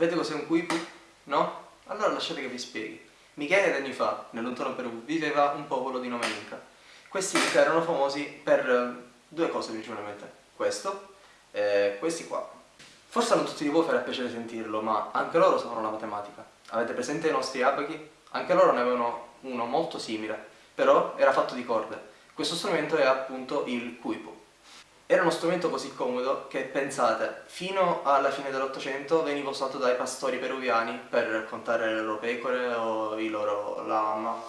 Sapete cos'è un Quipu? No? Allora lasciate che vi spieghi. Michele anni fa, nel lontano Perù, viveva un popolo di nome Inca. Questi Inca erano famosi per eh, due cose principalmente. Questo e questi qua. Forse non tutti di voi farà piacere sentirlo, ma anche loro sapevano la matematica. Avete presente i nostri abachi? Anche loro ne avevano uno molto simile, però era fatto di corde. Questo strumento è appunto il Quipu. Era uno strumento così comodo che, pensate, fino alla fine dell'Ottocento veniva usato dai pastori peruviani per raccontare le loro pecore o i loro lama.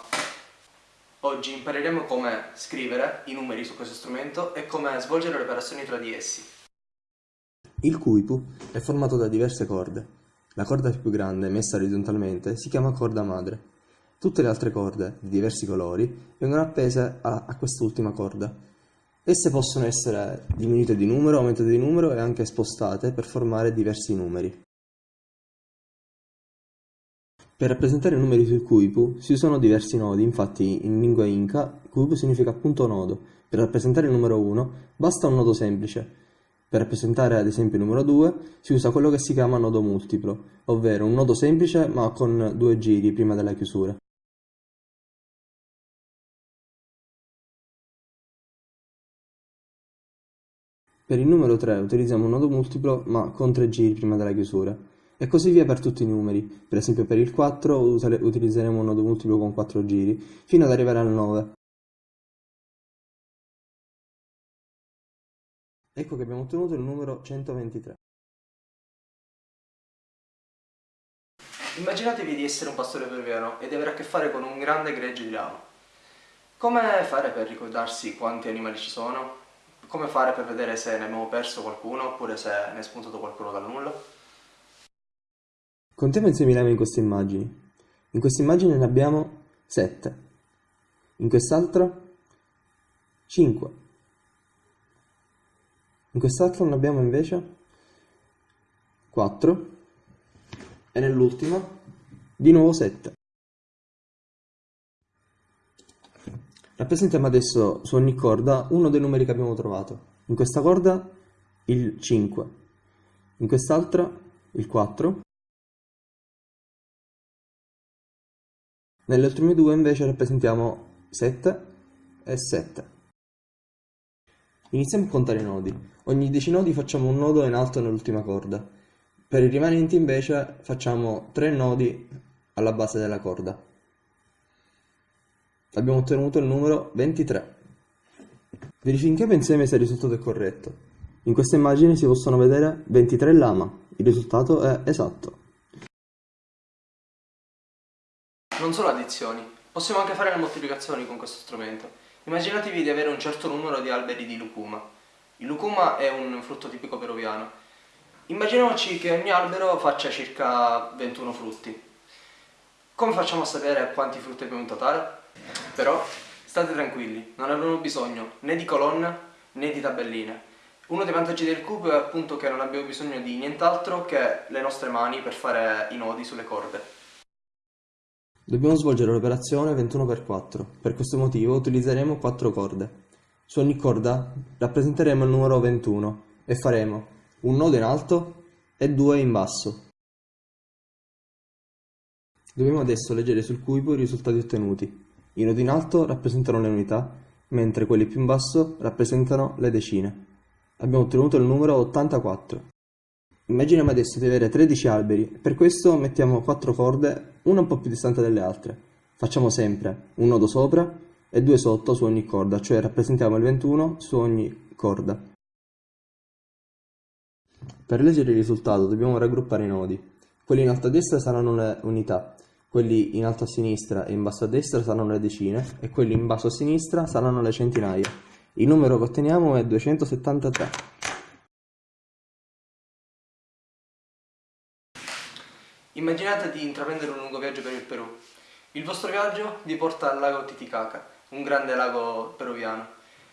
Oggi impareremo come scrivere i numeri su questo strumento e come svolgere le operazioni tra di essi. Il cuipu è formato da diverse corde. La corda più grande, messa orizzontalmente, si chiama corda madre. Tutte le altre corde, di diversi colori, vengono appese a, a quest'ultima corda. Esse possono essere diminuite di numero, aumentate di numero e anche spostate per formare diversi numeri. Per rappresentare i numeri sul cuipu si usano diversi nodi, infatti in lingua inca cuipu significa appunto nodo. Per rappresentare il numero 1 basta un nodo semplice. Per rappresentare ad esempio il numero 2 si usa quello che si chiama nodo multiplo, ovvero un nodo semplice ma con due giri prima della chiusura. Per il numero 3 utilizziamo un nodo multiplo ma con 3 giri prima della chiusura. E così via per tutti i numeri. Per esempio per il 4 utilizzeremo un nodo multiplo con 4 giri, fino ad arrivare al 9. Ecco che abbiamo ottenuto il numero 123. Immaginatevi di essere un pastore peruviano e di avere a che fare con un grande gregge di lama. Come fare per ricordarsi quanti animali ci sono? Come fare per vedere se ne abbiamo perso qualcuno oppure se ne è spuntato qualcuno dal nulla? Contiamo insieme i lame in queste immagini. In questa immagine ne abbiamo 7. In quest'altra 5. In quest'altra ne abbiamo invece 4. E nell'ultima di nuovo 7. Rappresentiamo adesso su ogni corda uno dei numeri che abbiamo trovato. In questa corda il 5, in quest'altra il 4, nelle ultime due invece rappresentiamo 7 e 7. Iniziamo a contare i nodi. Ogni 10 nodi facciamo un nodo in alto nell'ultima corda. Per i rimanenti invece facciamo 3 nodi alla base della corda abbiamo ottenuto il numero 23. Verifichiamo insieme se il risultato è corretto. In questa immagine si possono vedere 23 lama, il risultato è esatto. Non solo addizioni, possiamo anche fare le moltiplicazioni con questo strumento. Immaginatevi di avere un certo numero di alberi di lucuma. Il lucuma è un frutto tipico peruviano. Immaginiamoci che ogni albero faccia circa 21 frutti. Come facciamo a sapere quanti frutti abbiamo in totale? Però state tranquilli, non abbiamo bisogno né di colonna né di tabelline. Uno dei vantaggi del cubo è appunto che non abbiamo bisogno di nient'altro che le nostre mani per fare i nodi sulle corde. Dobbiamo svolgere l'operazione 21x4, per questo motivo utilizzeremo 4 corde. Su ogni corda rappresenteremo il numero 21 e faremo un nodo in alto e due in basso. Dobbiamo adesso leggere sul cubo i risultati ottenuti. I nodi in alto rappresentano le unità, mentre quelli più in basso rappresentano le decine. Abbiamo ottenuto il numero 84. Immaginiamo adesso di avere 13 alberi, per questo mettiamo 4 corde, una un po' più distante dalle altre. Facciamo sempre un nodo sopra e due sotto su ogni corda, cioè rappresentiamo il 21 su ogni corda. Per leggere il risultato dobbiamo raggruppare i nodi. Quelli in alto a destra saranno le unità, quelli in alto a sinistra e in basso a destra saranno le decine e quelli in basso a sinistra saranno le centinaia. Il numero che otteniamo è 273. Immaginate di intraprendere un lungo viaggio per il Perù. Il vostro viaggio vi porta al lago Titicaca, un grande lago peruviano.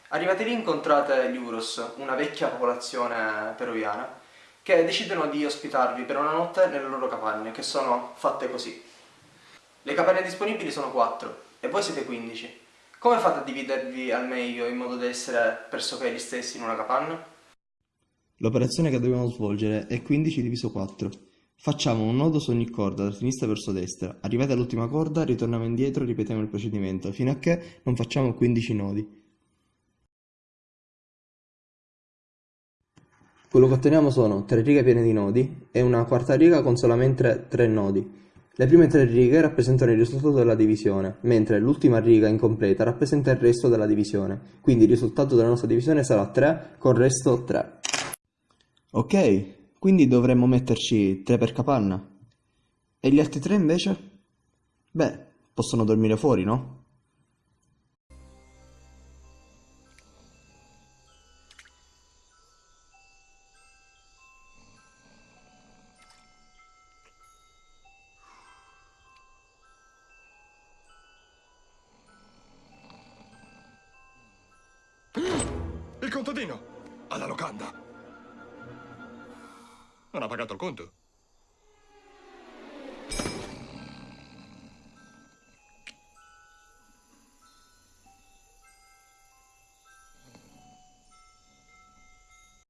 Arrivate lì incontrate gli Uros, una vecchia popolazione peruviana, che decidono di ospitarvi per una notte nelle loro capanne, che sono fatte così. Le capanne disponibili sono 4 e voi siete 15. Come fate a dividervi al meglio in modo da essere pressoché gli stessi in una capanna? L'operazione che dobbiamo svolgere è 15 diviso 4. Facciamo un nodo su ogni corda, da sinistra verso destra. Arrivati all'ultima corda, ritorniamo indietro e ripetiamo il procedimento, fino a che non facciamo 15 nodi. Quello che otteniamo sono tre righe piene di nodi e una quarta riga con solamente tre nodi. Le prime tre righe rappresentano il risultato della divisione, mentre l'ultima riga incompleta rappresenta il resto della divisione. Quindi il risultato della nostra divisione sarà 3 con resto 3. Ok, quindi dovremmo metterci 3 per capanna. E gli altri 3 invece? Beh, possono dormire fuori, no? Il contadino! Alla locanda! Non ha pagato il conto.